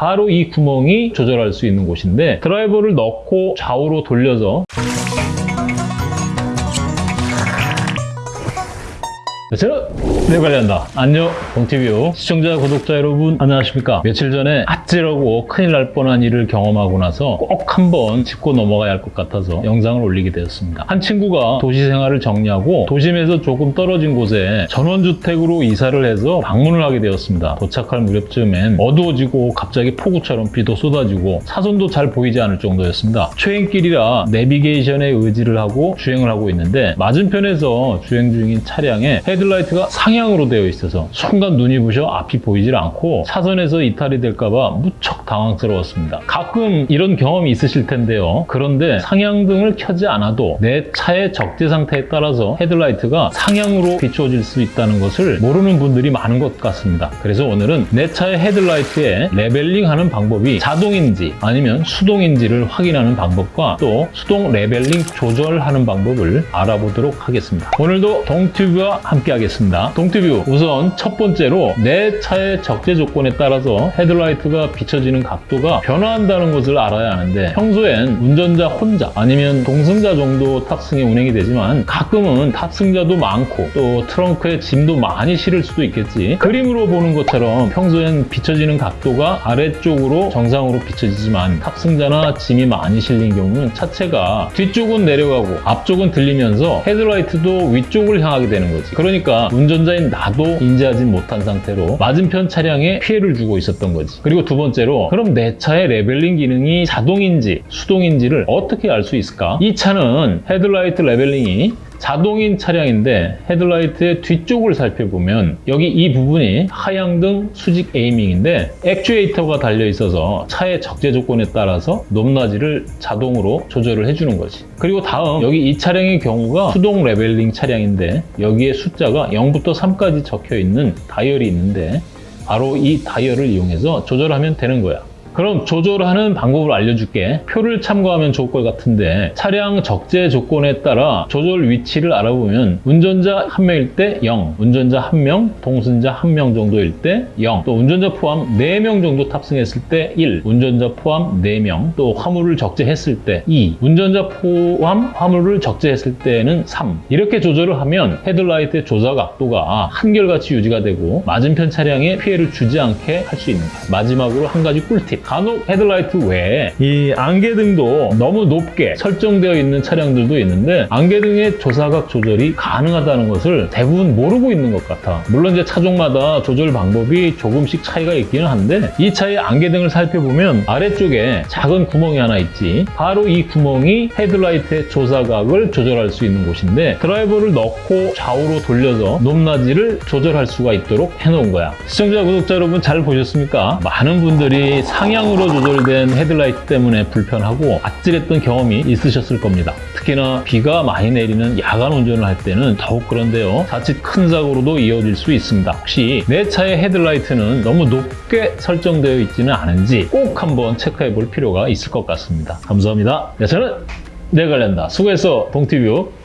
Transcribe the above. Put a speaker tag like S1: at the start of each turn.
S1: 바로 이 구멍이 조절할 수 있는 곳인데 드라이버를 넣고 좌우로 돌려서 저는 내 관리한다. 안녕 동튜브 시청자 구독자 여러분 안녕하십니까 며칠 전에 아찔하고 큰일 날 뻔한 일을 경험하고 나서 꼭 한번 짚고 넘어가야 할 것 같아서 영상을 올리게 되었습니다. 한 친구가 도시 생활을 정리하고 도심에서 조금 떨어진 곳에 전원주택으로 이사를 해서 방문을 하게 되었습니다. 도착할 무렵쯤엔 어두워지고 갑자기 폭우처럼 비도 쏟아지고 차선도 잘 보이지 않을 정도였습니다. 초행길이라 내비게이션에 의지를 하고 주행을 하고 있는데 맞은편에서 주행 중인 차량에 헤드 라이트가 상향으로 되어 있어서 순간 눈이 부셔 앞이 보이질 않고 차선에서 이탈이 될까봐 무척 당황스러웠습니다. 가끔 이런 경험이 있으실 텐데요. 그런데 상향등을 켜지 않아도 내 차의 적재 상태에 따라서 헤드라이트가 상향으로 비추어질 수 있다는 것을 모르는 분들이 많은 것 같습니다. 그래서 오늘은 내 차의 헤드라이트에 leveling하는 방법이 자동인지 아니면 수동인지를 확인하는 방법과 또 수동 leveling 조절하는 방법을 알아보도록 하겠습니다. 오늘도 동튜브와 함께 하겠습니다. 동튜브 우선 첫 번째로 내 차의 적재 조건에 따라서 헤드라이트가 비춰지는 각도가 변화한다는 것을 알아야 하는데 평소엔 운전자 혼자 아니면 동승자 정도 탑승에 운행이 되지만 가끔은 탑승자도 많고 또 트렁크에 짐도 많이 실을 수도 있겠지 그림으로 보는 것처럼 평소엔 비춰지는 각도가 아래쪽으로 정상으로 비춰지지만 탑승자나 짐이 많이 실린 경우는 차체가 뒤쪽은 내려가고 앞쪽은 들리면서 헤드라이트도 위쪽을 향하게 되는 거지 그러니까 운전자인 나도 인지하지 못한 상태로 맞은편 차량에 피해를 주고 있었던 거지 그리고 두 번째로 그럼 내 차의 leveling 기능이 자동인지 수동인지를 어떻게 알 수 있을까? 이 차는 헤드라이트 leveling이 자동인 차량인데 헤드라이트의 뒤쪽을 살펴보면 여기 이 부분이 하향등 수직 aiming인데 액추에이터가 달려 있어서 차의 적재 조건에 따라서 높낮이를 자동으로 조절을 해주는 거지. 그리고 다음 여기 이 차량의 경우가 수동 leveling 차량인데 여기에 숫자가 0부터 3까지 적혀 있는 다이얼이 있는데 바로 이 다이얼을 이용해서 조절하면 되는 거야 그럼 조절하는 방법을 알려줄게. 표를 참고하면 좋을 것 같은데 차량 적재 조건에 따라 조절 위치를 알아보면 운전자 한 명일 때 0, 운전자 한 명, 동승자 한 명 정도일 때 0, 또 운전자 포함 4명 정도 탑승했을 때 1, 운전자 포함 4명, 또 화물을 적재했을 때 2, 운전자 포함 화물을 적재했을 때는 3 이렇게 조절을 하면 헤드라이트의 조사 각도가 한결같이 유지가 되고 맞은편 차량에 피해를 주지 않게 할 수 있는. 마지막으로 한 가지 꿀팁. 간혹 헤드라이트 외에 이 안개등도 너무 높게 설정되어 있는 차량들도 있는데 안개등의 조사각 조절이 가능하다는 것을 대부분 모르고 있는 것 같아. 물론 이제 차종마다 조절 방법이 조금씩 차이가 있기는 한데 이 차의 안개등을 살펴보면 아래쪽에 작은 구멍이 하나 있지. 바로 이 구멍이 헤드라이트의 조사각을 조절할 수 있는 곳인데 드라이버를 넣고 좌우로 돌려서 높낮이를 조절할 수가 있도록 해놓은 거야. 시청자, 구독자 여러분 잘 보셨습니까? 많은 분들이 상 향으로 조절된 헤드라이트 때문에 불편하고 아찔했던 경험이 있으셨을 겁니다. 특히나 비가 많이 내리는 야간 운전을 할 때는 더욱 그런데요. 자칫 큰 사고로도 이어질 수 있습니다. 혹시 내 차의 헤드라이트는 너무 높게 설정되어 있지는 않은지 꼭 한번 체크해 볼 필요가 있을 것 같습니다. 감사합니다. 네, 저는 내 관련다. 수고했어, 동티뷰.